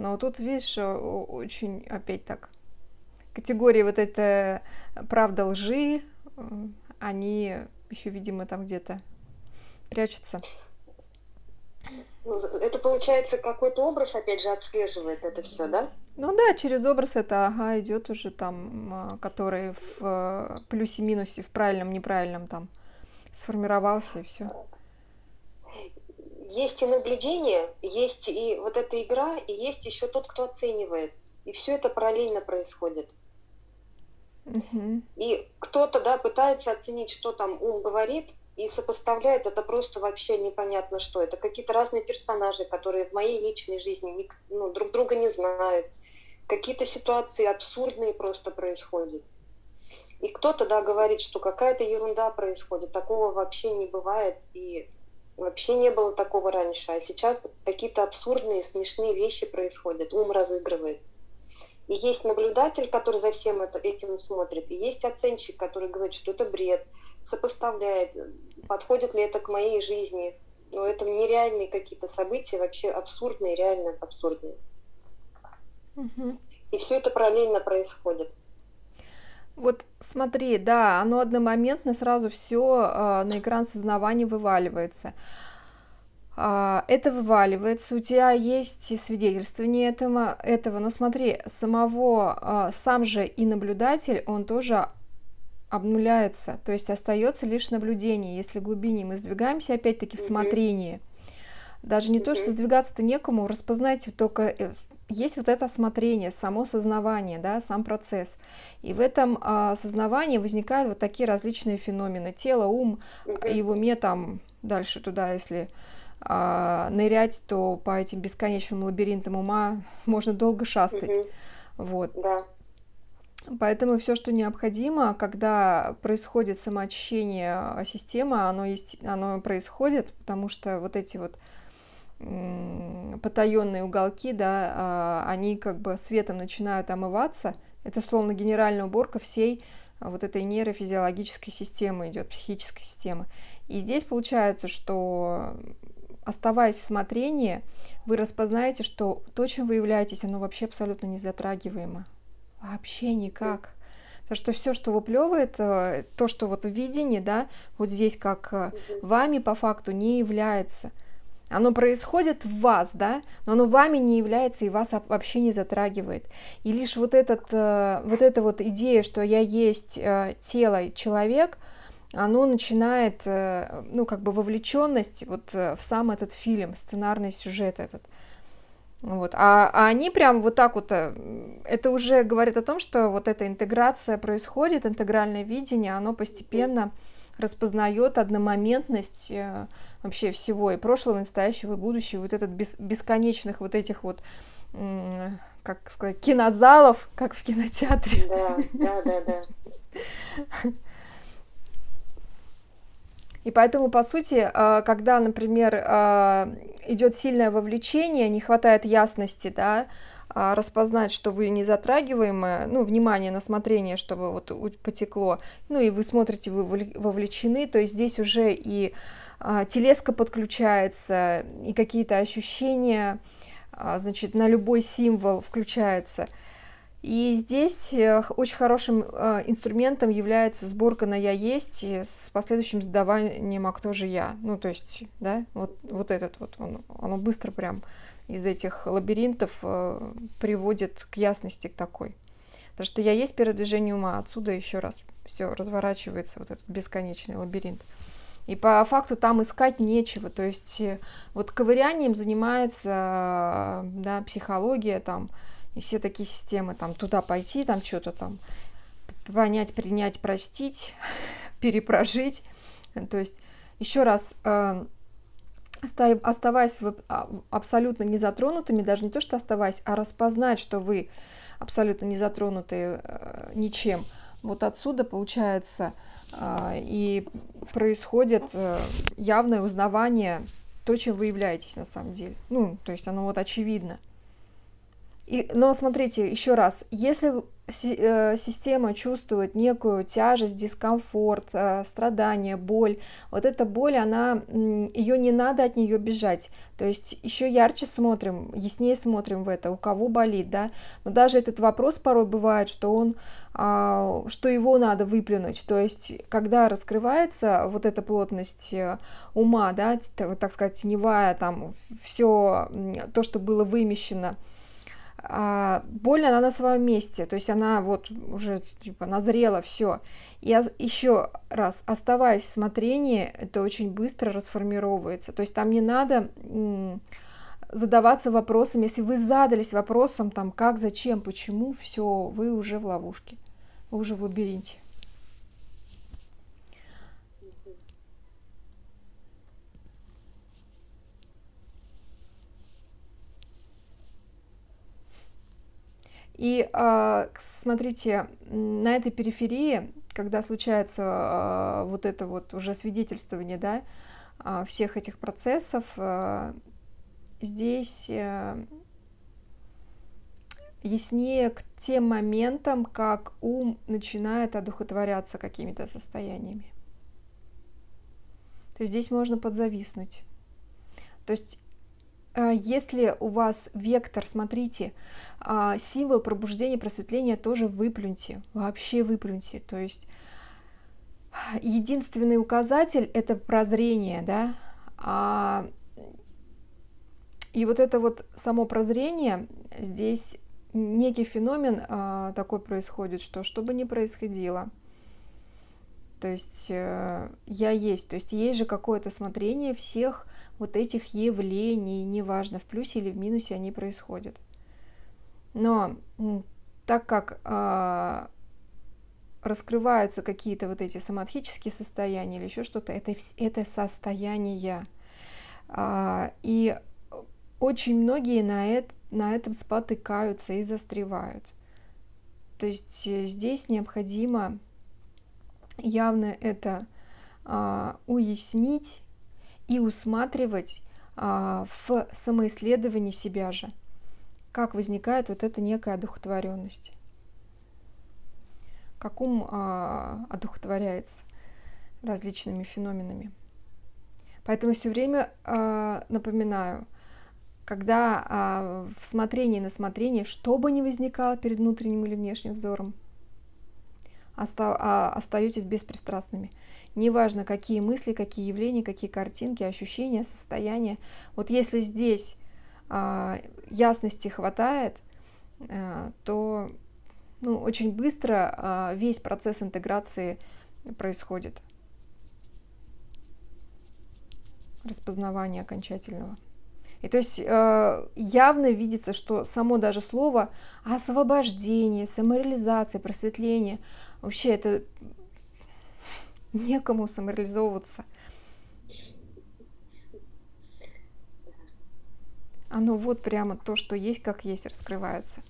Но тут, видишь, очень опять так, категории вот это правда лжи, они еще, видимо, там где-то прячутся. Ну, это получается какой-то образ, опять же, отслеживает это все, да? Ну да, через образ это ага, идет уже там, а, который в э, плюсе-минусе, в правильном, неправильном там сформировался и все. Есть и наблюдение, есть и вот эта игра, и есть еще тот, кто оценивает. И все это параллельно происходит. Угу. И кто-то, да, пытается оценить, что там ум говорит, и сопоставляет это просто вообще непонятно что. Это какие-то разные персонажи, которые в моей личной жизни ну, друг друга не знают. Какие-то ситуации абсурдные просто происходят. И кто-то, да, говорит, что какая-то ерунда происходит, такого вообще не бывает, и вообще не было такого раньше, а сейчас какие-то абсурдные, смешные вещи происходят, ум разыгрывает. И есть наблюдатель, который за всем это, этим смотрит, и есть оценщик, который говорит, что это бред, сопоставляет, подходит ли это к моей жизни. Но это нереальные какие-то события, вообще абсурдные, реально абсурдные. Угу. И все это параллельно происходит. Вот смотри, да, оно одномоментно сразу все э, а, на экран сознавания вываливается. Э, это вываливается, у тебя есть свидетельствование этого, этого, но смотри, самого, э, сам же и наблюдатель, он тоже обнуляется, то есть остается лишь наблюдение. Если глубине мы сдвигаемся, опять-таки в смотрении, даже не то, что сдвигаться-то некому, распознать только э, есть вот это осмотрение, само сознавание, да, сам процесс. И в этом а, осознавании возникают вот такие различные феномены. Тело, ум, и в уме там дальше туда, если а, нырять, то по этим бесконечным лабиринтам ума можно долго шастать. Вот. Да. Поэтому все, что необходимо, когда происходит самоочищение а, системы, оно, есть, оно происходит, потому что вот эти вот потаенные уголки, да, а, они как бы светом начинают омываться. Это словно генеральная уборка всей а, вот этой нейрофизиологической системы идет, психической системы. И здесь получается, что оставаясь в смотрении, вы распознаете, что то, чем вы являетесь, оно вообще абсолютно не затрагиваемо. Вообще никак. Потому что все, что выплевывает, э, то, что вот в видении, да, вот здесь как э, вами по факту не является – оно происходит в вас, да, но оно вами не является и вас вообще не затрагивает. И лишь вот, этот, э, вот эта вот идея, что я есть э, тело, человек, оно начинает, э, ну, как бы вовлеченность вот в сам этот фильм, сценарный сюжет этот. Вот. А, а они прям вот так вот, это уже говорит о том, что вот эта интеграция происходит, интегральное видение, оно постепенно распознает одномоментность вообще всего, и прошлого, и настоящего, и будущего, вот этот бес, бесконечных вот этих вот, как сказать, кинозалов, как в кинотеатре. Да, да, да, да. И поэтому, по сути, а, когда, например, а, идет сильное вовлечение, не хватает ясности, да, распознать, что вы не затрагиваемы, ну, внимание на смотрение, чтобы вот потекло, ну, и вы смотрите, вы вовлечены, то есть здесь уже и а, телеска подключается, и какие-то ощущения, а, значит, на любой символ включается. И здесь э, очень хорошим а, инструментом является сборка на «я есть» с последующим задаванием «а кто же я?». Ну, то есть, да, вот, вот этот вот, он, оно быстро прям из этих лабиринтов э, приводит к ясности к такой. Потому что «я есть» передвижение ума, отсюда еще раз все разворачивается, вот этот бесконечный лабиринт. И по факту там искать нечего. То есть э, вот ковырянием занимается да, психология там, и все такие системы, там туда пойти, там что-то там понять, принять, простить, перепрожить. То есть еще раз, э, оставаясь а, абсолютно незатронутыми, даже не то, что оставаясь, а распознать, что вы абсолютно не затронуты э, ничем. Вот отсюда получается а, и происходит э, явное узнавание то, чем вы являетесь на самом деле. Ну, то есть оно вот очевидно. И, но смотрите, еще раз, если Э, система чувствует некую тяжесть, дискомфорт, э, страдание, боль. Вот эта боль, она, ее не надо от нее бежать. То есть еще ярче смотрим, яснее смотрим в это, у кого болит, да. Но даже этот вопрос порой бывает, что он, а, что его надо выплюнуть. То есть когда раскрывается вот эта плотность э, ума, да, так сказать, теневая, там все то, что было вымещено, а, боль она на своем месте, то есть она вот уже типа назрела, все. И еще раз, оставаясь в смотрении, это очень быстро расформировывается. То есть там не надо задаваться вопросом, если вы задались вопросом, там, как, зачем, почему, все, вы уже в ловушке, вы уже в лабиринте. И а, смотрите, на этой периферии, когда случается а, вот это вот уже свидетельствование, да, а, всех этих процессов, здесь э, яснее к тем моментам, как ум начинает одухотворяться какими-то состояниями. То есть здесь можно подзависнуть. То есть если у вас вектор, смотрите, а, символ пробуждения, просветления тоже выплюньте, вообще выплюньте. То есть единственный указатель это прозрение, да, а, и вот это вот само прозрение, здесь некий феномен а, такой происходит, что что бы ни происходило, то есть э, я есть, то есть есть же какое-то смотрение всех вот этих явлений, неважно, в плюсе или в минусе они происходят. Но так как э, раскрываются какие-то вот эти самадхические состояния или еще что-то, это, это состояние. Э, и очень многие на, это, на этом спотыкаются и застревают. То есть э, здесь необходимо явно это э, уяснить и усматривать а, в самоисследовании себя же, как возникает вот эта некая одухотворенность, как ум а, одухотворяется различными феноменами. Поэтому все время а, напоминаю, когда а, в смотрении на смотрение, что бы ни возникало перед внутренним или внешним взором, оста, а, остаетесь беспристрастными – неважно какие мысли, какие явления, какие картинки, ощущения, состояния. Вот если здесь э, ясности хватает, э, то ну, очень быстро э, весь процесс интеграции происходит. Распознавание окончательного. И то есть э, явно видится, что само даже слово освобождение, самореализация, просветление, вообще это некому самореализовываться. Оно вот прямо то, что есть, как есть, раскрывается.